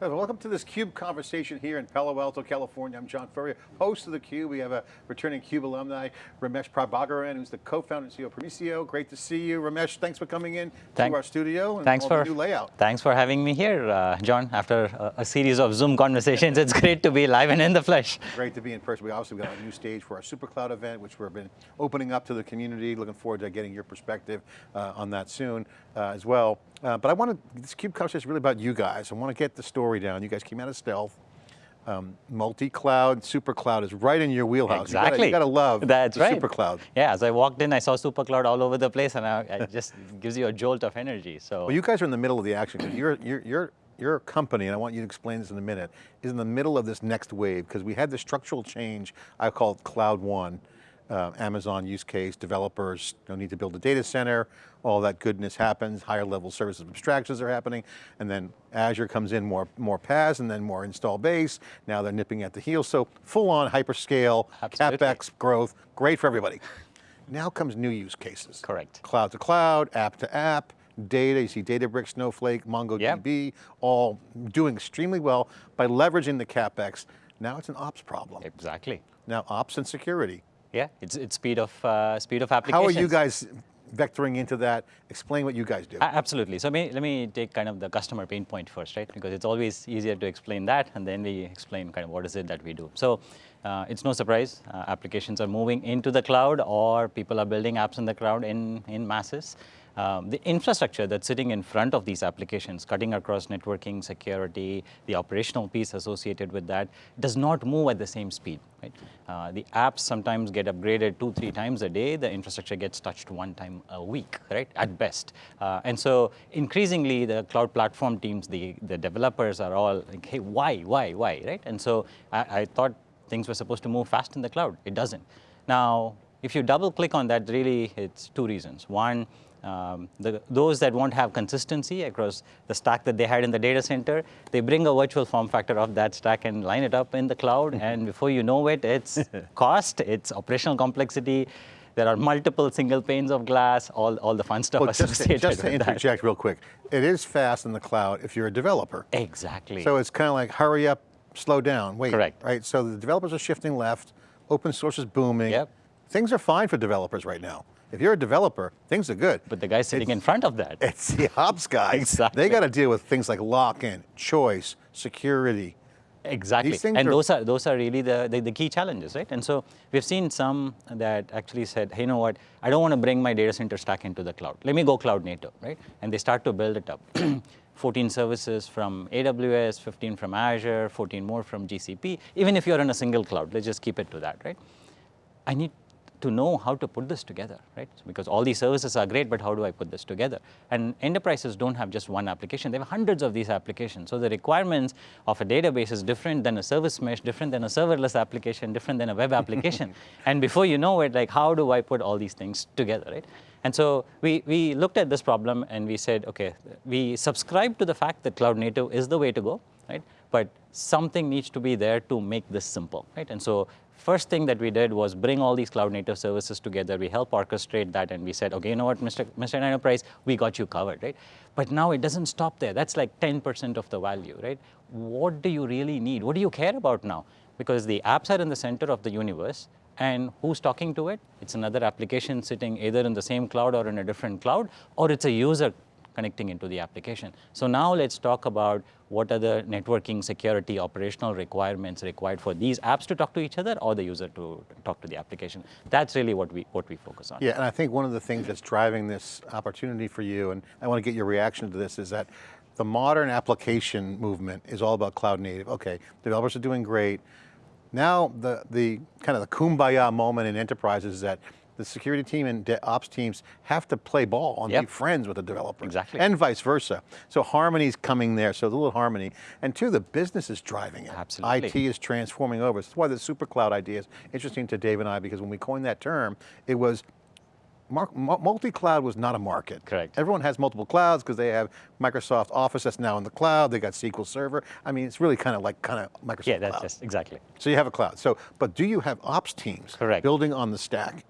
Welcome to this CUBE conversation here in Palo Alto, California. I'm John Furrier, host of the Cube. We have a returning CUBE alumni, Ramesh Prabagaran, who's the co-founder and CEO of Prosimo. Great to see you. Ramesh, thanks for coming in Thank, to our studio and thanks for, new layout. Thanks for having me here, uh, John. After a, a, series of Zoom conversations, it's great to be live and in the flesh. Great to be in person. We obviously got a new stage for our SuperCloud event, which we've been opening up to the community. Looking forward to getting your perspective uh, on that soon uh, as well. Uh, but I want to, this CUBE conversation is really about you guys. I want to get the story down. You guys came out of stealth. Um, multi-cloud, super cloud is right in your wheelhouse. Exactly. You got to love That's right. super cloud. Yeah, as I walked in, I saw super cloud all over the place and I, it just gives you a jolt of energy, so. Well, you guys are in the middle of the action because you're, you're, you're, your company, and I want you to explain this in a minute, is in the middle of this next wave because we had the structural change, I call it Cloud One, uh, Amazon use case, developers don't need to build a data center, all that goodness happens, higher level services abstractions are happening, and then Azure comes in more, more PaaS and then more install base, now they're nipping at the heels, so full on hyperscale, Absolutely. CapEx growth, great for everybody. Now comes new use cases. Correct. Cloud to cloud, app to app, data, you see Databricks, Snowflake, MongoDB, yep. all doing extremely well by leveraging the CapEx. Now it's an ops problem. Exactly. Now ops and security. Yeah, it's, it's speed of uh, speed of application. How are you guys vectoring into that? Explain what you guys do. absolutely. So me, let me take kind of the customer pain point first, right? Because it's always easier to explain that, and then we explain kind of what is it that we do. So uh, it's no surprise, uh, applications are moving into the cloud, or people are building apps in the cloud in, in masses. Um, the infrastructure that's sitting in front of these applications, cutting across networking, security, the operational piece associated with that, does not move at the same speed. Right? Uh, the apps sometimes get upgraded two, three times a day. The infrastructure gets touched one time a week, right, at best. Uh, and so increasingly, the cloud platform teams, the, the developers are all like, hey, why, why, why, right? And so I, I thought things were supposed to move fast in the cloud. It doesn't. Now, if you double click on that, really, it's two reasons. One, um, the, those that won't have consistency across the stack that they had in the data center, they bring a virtual form factor of that stack and line it up in the cloud, and before you know it, it's cost, it's operational complexity, there are multiple single panes of glass, all, all the fun stuff well, associated just to, just to interject that. real quick, it is fast in the cloud if you're a developer. Exactly. So it's kind of like hurry up, slow down, wait. Correct. Right, so the developers are shifting left, open source is booming. Yep. Things are fine for developers right now. If you're a developer, things are good. But the guy sitting it's, in front of that. It's the ops guys. exactly. They got to deal with things like lock-in, choice, security. Exactly, and are those are those are really the, the, the key challenges, right? And so we've seen some that actually said, hey, you know what? I don't want to bring my data center stack into the cloud. Let me go cloud native, right? And they start to build it up. 14 services from AWS, 15 from Azure, 14 more from GCP. Even if you're in a single cloud, let's just keep it to that, right? I need to know how to put this together, right? Because all these services are great, but how do I put this together? And enterprises don't have just one application, they have hundreds of these applications. So the requirements of a database is different than a service mesh, different than a serverless application, different than a web application. and before you know it, like how do I put all these things together, right? And so we, we looked at this problem and we said, okay, we subscribe to the fact that cloud native is the way to go, right? But something needs to be there to make this simple, right? And so first thing that we did was bring all these cloud native services together. We help orchestrate that and we said, okay, you know what, Mr. Mr. Enterprise, we got you covered, right? But now it doesn't stop there. That's like 10% of the value, right? What do you really need? What do you care about now? Because the apps are in the center of the universe and who's talking to it? It's another application sitting either in the same cloud or in a different cloud, or it's a user connecting into the application. So now let's talk about what are the networking, security, operational requirements required for these apps to talk to each other or the user to talk to the application. That's really what we, what we focus on. Yeah, and I think one of the things that's driving this opportunity for you, and I want to get your reaction to this, is that the modern application movement is all about cloud native. Okay, developers are doing great. Now the, the kind of the kumbaya moment in enterprises is that the security team and ops teams have to play ball and yep. be friends with the developer. Exactly. And vice versa. So harmony's coming there, so a little harmony. And two, the business is driving it. Absolutely. IT is transforming over. That's why the super cloud idea is interesting to Dave and I, because when we coined that term, it was multi-cloud was not a market. Correct. Everyone has multiple clouds because they have Microsoft Office that's now in the cloud, they got SQL Server. I mean, it's really kind of like kind of Microsoft Yeah, that's cloud. just, exactly. So you have a cloud. So, but do you have ops teams Correct. building on the stack?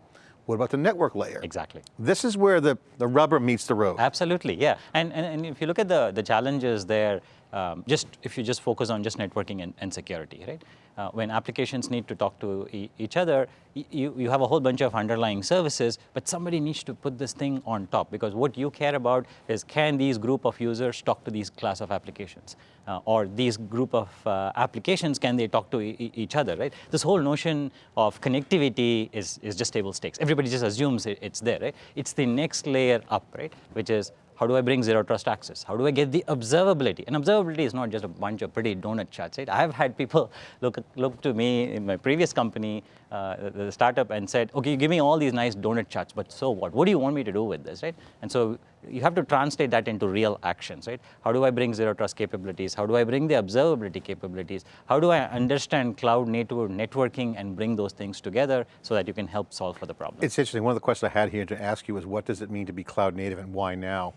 What about the network layer? Exactly. This is where the, the rubber meets the road. Absolutely, yeah. And, and, and if you look at the, the challenges there, um, just if you just focus on just networking and, and security, right? Uh, when applications need to talk to e each other, you, you have a whole bunch of underlying services, but somebody needs to put this thing on top because what you care about is can these group of users talk to these class of applications? Uh, or these group of uh, applications, can they talk to e each other, right? This whole notion of connectivity is, is just table stakes. Everybody just assumes it, it's there, right? It's the next layer up, right? Which is how do I bring zero trust access? How do I get the observability? And observability is not just a bunch of pretty donut charts, right? I've had people look, look to me in my previous company, uh, the, the startup, and said, okay, you give me all these nice donut charts, but so what? What do you want me to do with this, right? And so you have to translate that into real actions, right? How do I bring zero trust capabilities? How do I bring the observability capabilities? How do I understand cloud native networking and bring those things together so that you can help solve for the problem? It's interesting, one of the questions I had here to ask you was what does it mean to be cloud native and why now?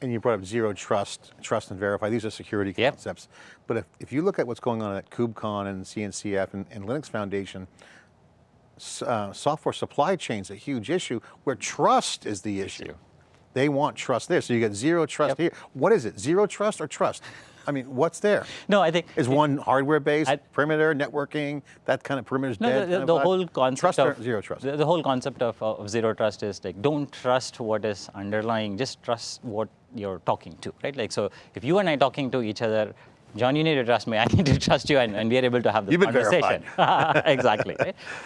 And you brought up zero trust, trust and verify, these are security yep. concepts. But if, if you look at what's going on at KubeCon and CNCF and, and Linux Foundation, uh, software supply chain's a huge issue where trust is the issue. They want trust there. So you get zero trust yep. here. What is it, zero trust or trust? I mean, what's there? No, I think is one hardware-based perimeter networking that kind of perimeter no, dead. The, the, the whole concept trust of zero trust. The, the, whole concept of, of zero trust is like don't trust what is underlying, just trust what you're talking to, right? Like so, if you and I talking to each other John, you need to trust me, I need to trust you, and, and we are able to have this You've conversation. exactly.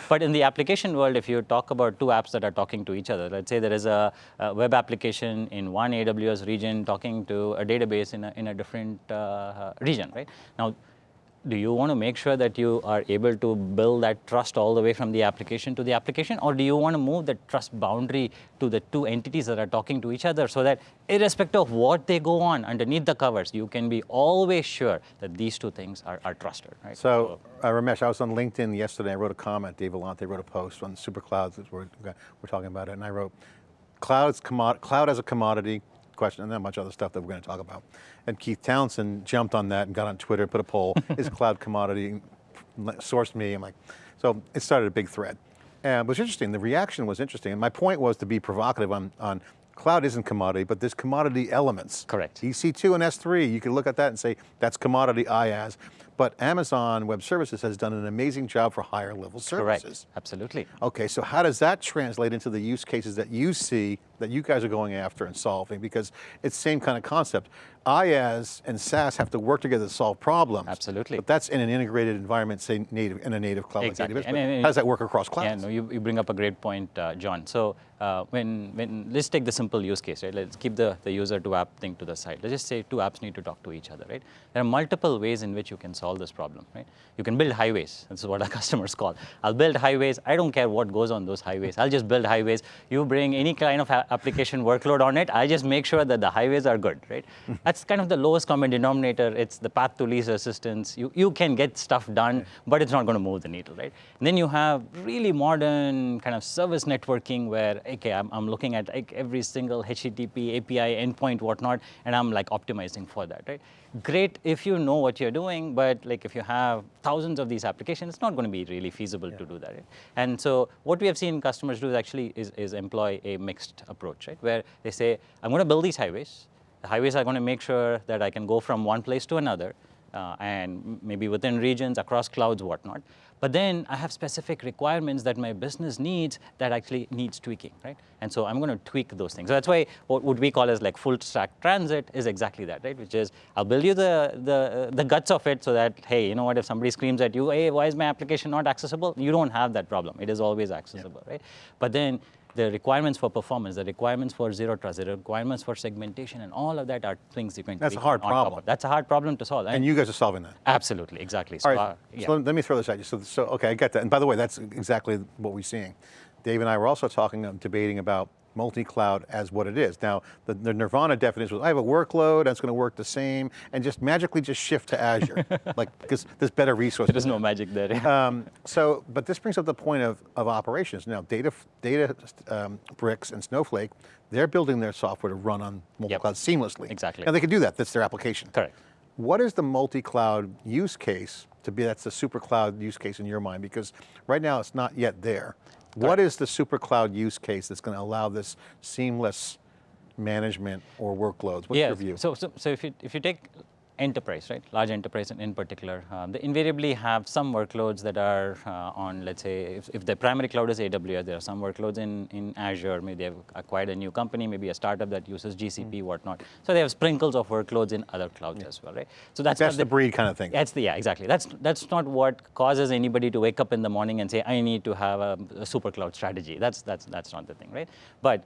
But in the application world, if you talk about two apps that are talking to each other, let's say there is a, a web application in one AWS region talking to a database in a, in a different uh, region, right? Now, do you want to make sure that you are able to build that trust all the way from the application to the application, or do you want to move the trust boundary to the two entities that are talking to each other so that irrespective of what they go on underneath the covers, you can be always sure that these two things are, are trusted, right? So, uh, Ramesh, I was on LinkedIn yesterday, I wrote a comment, Dave Vellante wrote a post on super clouds, we're, we're talking about it, and I wrote, clouds, cloud as a commodity, question, and then a bunch of other stuff that we're going to talk about. And Keith Townsend jumped on that and got on Twitter, put a poll, is cloud commodity, sourced me, I'm like, so it started a big thread. And it was interesting, the reaction was interesting, and my point was to be provocative on, on cloud isn't commodity, but there's commodity elements. Correct. EC2 and S3, you can look at that and say, that's commodity IaaS. But Amazon Web Services has done an amazing job for higher level services. Correct, absolutely. Okay, so how does that translate into the use cases that you see, that you guys are going after and solving? Because it's the same kind of concept. IaaS and SaaS have to work together to solve problems. Absolutely. But that's in an integrated environment, say native, in a native cloud exactly. like AWS. And, and, how does that work across clouds? Yeah, no, you, you bring up a great point, uh, John. So uh, when, when, let's take the simple use case, right? Let's keep the, the user to app thing to the side. Let's just say two apps need to talk to each other, right? There are multiple ways in which you can solve this problem, right? You can build highways. This is what our customers call. I'll build highways. I don't care what goes on those highways. I'll just build highways. You bring any kind of application workload on it. I just make sure that the highways are good, right? That's kind of the lowest common denominator. It's the path to least resistance. You, you can get stuff done, but it's not going to move the needle, right? And then you have really modern kind of service networking where, okay, I'm, I'm looking at like every single HTTP, API, endpoint, whatnot, and I'm like optimizing for that, right? Great if you know what you're doing, but like if you have thousands of these applications, it's not going to be really feasible yeah. to do that. Right? And so what we have seen customers do is actually is, is employ a mixed approach, right? Where they say, I'm going to build these highways, the highways are going to make sure that I can go from one place to another, uh, and maybe within regions, across clouds, whatnot. But then I have specific requirements that my business needs that actually needs tweaking, right? And so I'm going to tweak those things. So that's why what would we call as like full stack transit is exactly that, right? Which is I'll build you the, the, the guts of it so that, hey, you know what, if somebody screams at you, hey, why is my application not accessible? You don't have that problem. It is always accessible, yeah. right? But then the requirements for performance, the requirements for zero trust, the requirements for segmentation, and all of that are things you can. That's a hard problem. That's a hard problem to solve. And, and, you guys are solving that. Absolutely, exactly. So, all right, uh, yeah. so let, me throw this at you. So, so, okay, I get that. And by the way, that's exactly what we're seeing. Dave and I were also talking, um, debating about multi-cloud as what it is. Now, the, the, Nirvana definition was, I have a workload, that's going to work the same, and just magically just shift to Azure, like, because there's better resources. There's no magic there. um, so, but this brings up the point of, of operations. Now, Data, data um, Bricks and Snowflake, they're building their software to run on multi-cloud yep. seamlessly. Exactly. And they can do that, that's their application. Correct. What is the multi-cloud use case to be, that's the super cloud use case in your mind? Because right now it's not yet there. What is the super cloud use case that's going to allow this seamless management or workloads? What's yeah, your view? So, so, so if you if you take enterprise, right, large enterprise in, in particular, um, they invariably have some workloads that are uh, on, let's say, if, if the primary cloud is AWS, there are some workloads in, in Azure, maybe they've acquired a new company, maybe a startup that uses GCP, mm. whatnot. So they have sprinkles of workloads in other clouds yeah. as well, right? So that's, that's the, the, breed kind of thing. That's the, yeah, exactly. That's, that's not what causes anybody to wake up in the morning and say, I need to have a, a super cloud strategy. That's, that's, that's not the thing, right? But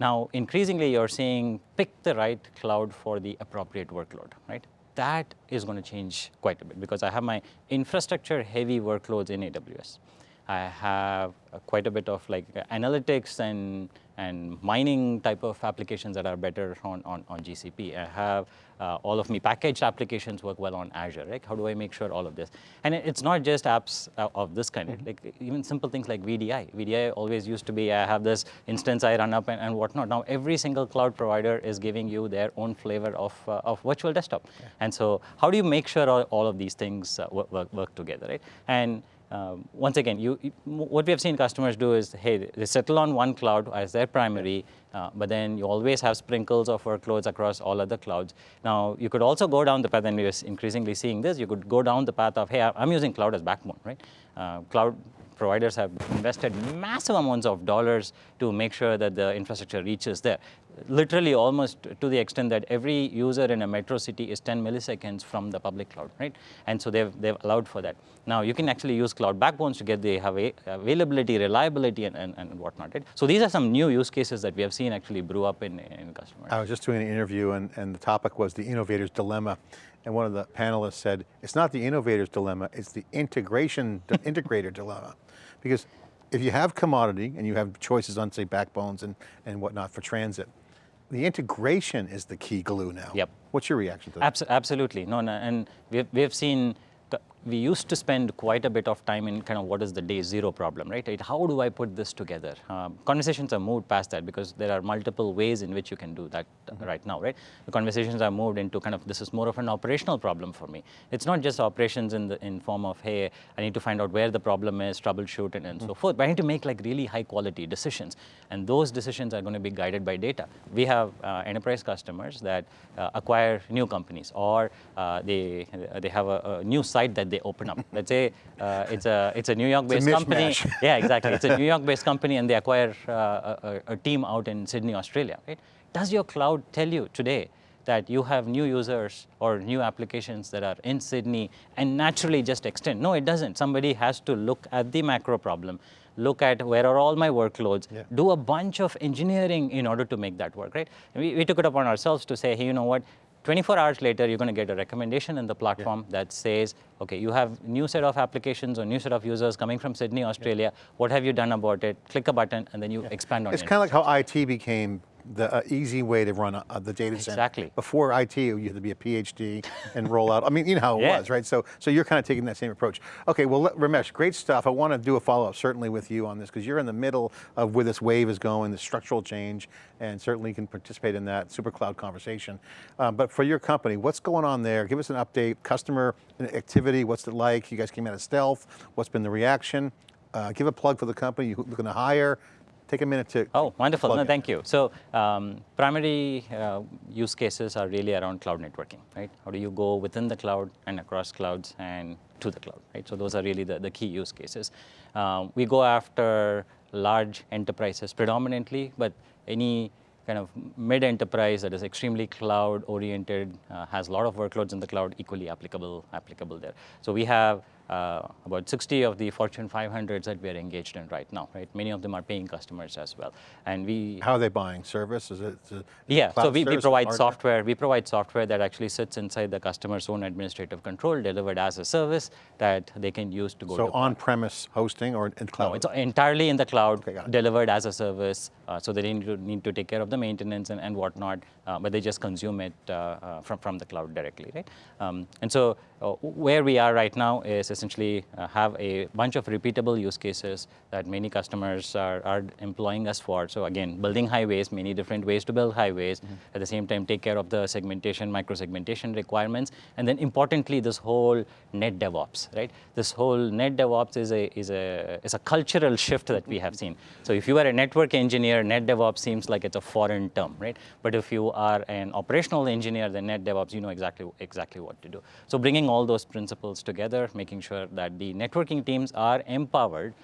now, increasingly, you're seeing pick the right cloud for the appropriate workload, right? That is going to change quite a bit because I have my infrastructure heavy workloads in AWS. I have uh, quite a bit of like analytics and, and mining type of applications that are better on, on, on GCP. I have uh, all of my packaged applications work well on Azure, right? How do I make sure all of this? And it's not just apps uh, of this kind, mm -hmm. like even simple things like VDI. VDI always used to be, I have this instance I run up and, and whatnot. Now every single cloud provider is giving you their own flavor of, uh, of virtual desktop. Yeah. And so how do you make sure all, all of these things uh, work, work together, right? And um, once again, you, what we have seen customers do is, hey, they settle on one cloud as their primary, uh, but then you always have sprinkles of workloads across all other clouds. Now, you could also go down the path, and we're increasingly seeing this, you could go down the path of, hey, I'm using cloud as backbone, right? Uh, cloud providers have invested massive amounts of dollars to make sure that the infrastructure reaches there. Literally almost to the extent that every user in a metro city is 10 milliseconds from the public cloud, right? And so they've, they've allowed for that. Now you can actually use cloud backbones to get the availability, reliability, and, and, and whatnot, right? So these are some new use cases that we have seen actually brew up in, in customers. I was just doing an interview and, and the topic was the innovator's dilemma and one of the panelists said, it's not the innovator's dilemma, it's the integration, integrator dilemma. Because if you have commodity and you have choices on say backbones and, and whatnot for transit, the integration is the key glue now. Yep. What's your reaction to that? Abs absolutely, no, no, and we've, we've seen we used to spend quite a bit of time in kind of what is the day zero problem, right? How do I put this together? Um, conversations are moved past that because there are multiple ways in which you can do that mm -hmm. right now, right? The conversations are moved into kind of this is more of an operational problem for me. It's not just operations in the in form of hey, I need to find out where the problem is, troubleshoot it, and mm -hmm. so forth. But I need to make like really high quality decisions, and those decisions are going to be guided by data. We have uh, enterprise customers that uh, acquire new companies, or uh, they they have a, a new site that they open up. Let's say uh, it's a it's a New York-based company. Yeah, exactly. It's a New York-based company, and they acquire uh, a, a, team out in Sydney, Australia. Right? Does your cloud tell you today that you have new users or new applications that are in Sydney and naturally just extend? No, it doesn't. Somebody has to look at the macro problem look at where are all my workloads, yeah. do a bunch of engineering in order to make that work, right? We, we, took it upon ourselves to say, hey, you know what, 24 hours later, you're going to get a recommendation in the platform yeah. that says, okay, you have new set of applications or new set of users coming from Sydney, Australia. Yeah. What have you done about it? Click a button, and then you yeah. expand on it. It's kind of like how IT became the uh, easy way to run a, uh, the data center. Exactly. Before IT, you had to be a PhD and roll out. I mean, you know how it yeah. was, right? So, so you're kind of taking that same approach. Okay, well, Ramesh, great stuff. I want to do a follow-up certainly with you on this because you're in the middle of where this wave is going, the structural change, and certainly can participate in that super cloud conversation. Um, but for your company, what's going on there? Give us an update, customer activity, what's it like? You guys came out of stealth, what's been the reaction? Uh, give a plug for the company you're looking to hire, take a minute to Oh, wonderful. No, thank you. So um, primary uh, use cases are really around cloud networking, right? How do you go within the cloud and across clouds and to the cloud, right? So those are really the, the key use cases. Um, we go after large enterprises predominantly, but any kind of mid-enterprise that is extremely cloud-oriented, uh, has a lot of workloads in the cloud, equally applicable, applicable there. So we have uh, about 60 of the Fortune 500s that we are engaged in right now, right? Many of them are paying customers as well. And we- How are they buying? Service? Is it, is it Yeah, so we, we provide software. We provide software that actually sits inside the customer's own administrative control, delivered as a service that they can use to go so on-premise hosting or in cloud? No, it's entirely in the cloud, okay, delivered as a service. Uh, so they need to, need to take care of the maintenance and, and whatnot, uh, but they just consume it uh, uh, from, from the cloud directly, right? Um, and so uh, where we are right now is essentially uh, have a bunch of repeatable use cases that many customers are, are employing us for. So again, building highways, many different ways to build highways. Mm -hmm. At the same time, take care of the segmentation, micro-segmentation requirements, and then importantly, this whole net DevOps, right? This whole net DevOps is a is a is a cultural shift that we have seen. So if you are a network engineer, net DevOps seems like it's a foreign term, right? But if you are an operational engineer, then net DevOps, you know exactly exactly what to do. So bringing all those principles together, making sure that the networking teams are empowered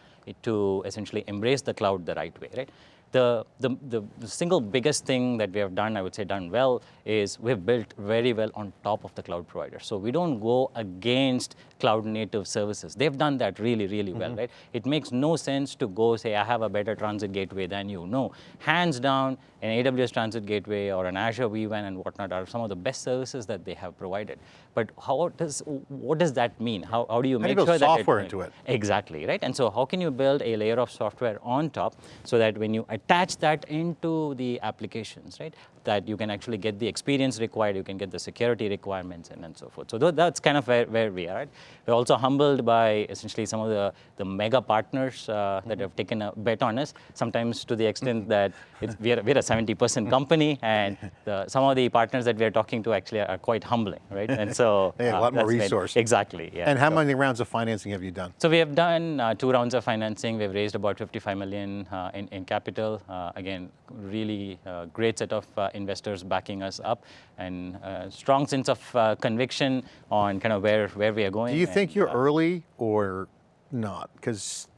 to essentially embrace the cloud the right way, right? The, the, the, single biggest thing that we have done, I would say done well, is we've built very well on top of the cloud provider. So we don't go against cloud native services. They've done that really, really mm -hmm. well, right? It makes no sense to go say, I have a better transit gateway than you. No, hands down, an AWS Transit Gateway or an Azure vWAN and whatnot are some of the best services that they have provided. But how does, what does that mean? How, how do you how make do you sure that software into it? Exactly, right? And so how can you build a layer of software on top so that when you attach that into the applications, right, that you can actually get the experience required, you can get the security requirements and, and so forth. So that's kind of where, where we are. Right? We're also humbled by essentially some of the, the mega partners uh, that have taken a bet on us, sometimes to the extent that we're, we're a 70% company, and the, some of the partners that we're talking to actually are quite humbling, right? And so they have uh, a lot more resources. Exactly. Yeah. And how so, many rounds of financing have you done? So we have done uh, two rounds of financing. We've raised about 55 million uh, in, in capital. Uh, again, really uh, great set of uh, investors backing us up, and strong sense of conviction on kind of where where we are going. Do you think you're early or not? Because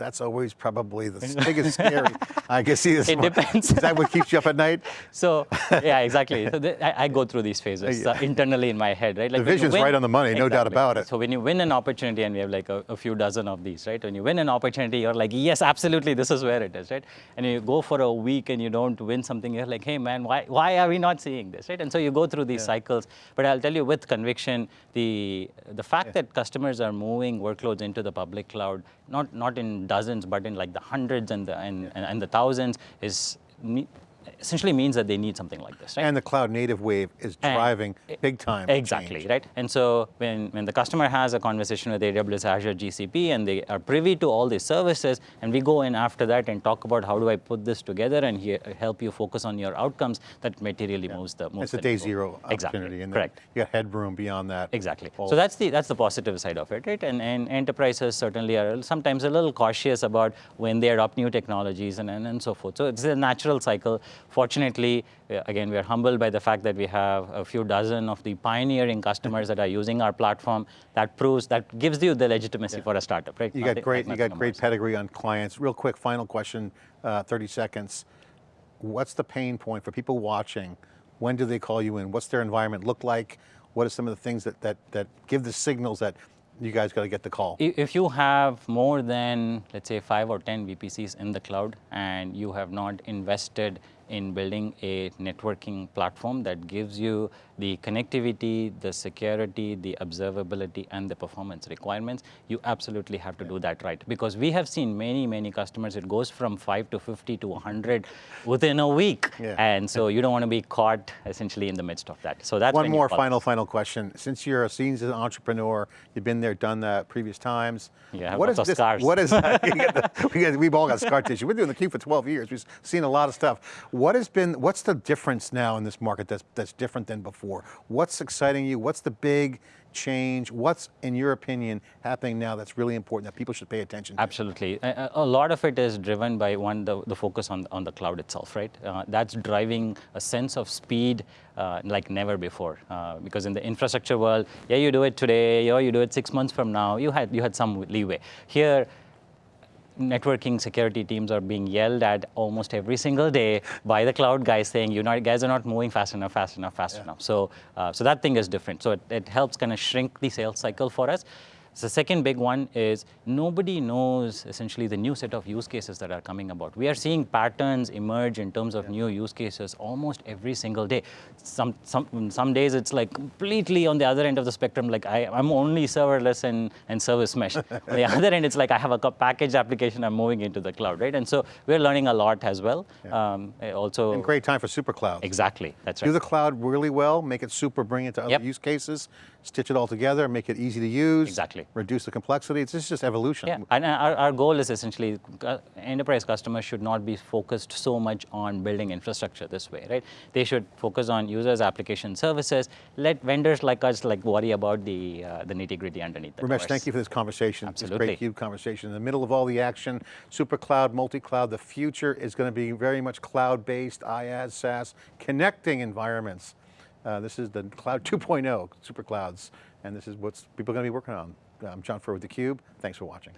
that's always probably the biggest scary. I guess see this. It depends. Is that what keeps you up at night? So yeah, exactly. So the, I, I, go through these phases uh, internally in my head, right? Like the vision's win, right on the money, exactly. no doubt about it. So when you win an opportunity, and we have like a, a, few dozen of these, right? When you win an opportunity, you're like, yes, absolutely, this is where it is, right? And you go for a week and you don't win something, you're like, hey man, why why are we not seeing this, right? And so you go through these yeah. cycles. But I'll tell you with conviction, the the fact yeah. that customers are moving workloads into the public cloud, not not in dozens, but in like the hundreds and the, and, and, and the thousands is essentially means that they need something like this, right? And the cloud native wave is driving and big time Exactly, change. right? And so when, when the customer has a conversation with AWS, Azure, GCP, and they are privy to all these services, and we go in after that and talk about how do I put this together and help you focus on your outcomes, that materially yeah. moves the moves It's a day zero exactly. and correct. You got headroom beyond that. Exactly. So that's the that's the positive side of it, right? And, and enterprises certainly are sometimes a little cautious about when they adopt new technologies and, and, and so forth. So it's a natural cycle Fortunately, uh, again, we are humbled by the fact that we have a few dozen of the pioneering customers that are using our platform. That proves, that gives you the legitimacy yeah. for a startup, right? You got great, you got great pedigree on clients. Real quick, final question, uh, 30 seconds. What's the pain point for people watching? When do they call you in? What's their environment look like? What are some of the things that, that, that give the signals that you guys got to get the call. If you have more than, let's say, five or 10 VPCs in the cloud and you have not invested in building a networking platform that gives you the connectivity, the security, the observability, and the performance requirements, you absolutely have to yeah. do that right. Because we have seen many, many customers, it goes from 5 to 50 to 100 within a week. Yeah. And so you don't want to be caught essentially in the midst of that. So that's One more final, final question. Since you're a seasoned entrepreneur, you've been there, done that previous times. Yeah, what is this, scars. What is that? we've all got scar tissue. We've been doing theCUBE for 12 years. We've seen a lot of stuff. What has been, what's the difference now in this market that's, that's different than before? What's exciting you? What's the big change? What's, in your opinion, happening now that's really important that people should pay attention to? Absolutely. A, a lot of it is driven by one, the, the focus on, on the cloud itself, right? Uh, that's driving a sense of speed uh, like never before. Uh, because in the infrastructure world, yeah, you do it today, or you do it six months from now, you had, you had some leeway. Here, networking security teams are being yelled at almost every single day by the cloud guys saying, you guys are not moving fast enough, fast enough, fast yeah. enough. So, uh, so that thing is different. So it, it helps kind of shrink the sales cycle for us. The second big one is nobody knows essentially the new set of use cases that are coming about. We are seeing patterns emerge in terms of yeah. new use cases almost every single day. Some, some, some days it's like completely on the other end of the spectrum, like I, am only serverless and, and service mesh. on the other end, it's like I have a packaged application, I'm moving into the cloud, right? And so we're learning a lot as well. Yeah. Um, eh, also, and great time for super cloud. Exactly, that's right. Do the cloud really well, make it super, bring it to other yep. use cases, stitch it all together, make it easy to use. Exactly reduce the complexity. It's just evolution. Yeah, and our, our goal is essentially uh, enterprise customers should not be focused so much on building infrastructure this way, right? They should focus on users, application services. Let vendors like us like worry about the uh, the nitty gritty underneath. The Ramesh, thank you for this conversation. Absolutely. This great CUBE conversation. In the middle of all the action, super cloud, multi-cloud, the future is going to be very much cloud-based, IaaS, SaaS, connecting environments. Uh, this is the cloud 2.0, super clouds, and this is what people are going to be working on. I'm John Furrier with theCUBE, thanks for watching.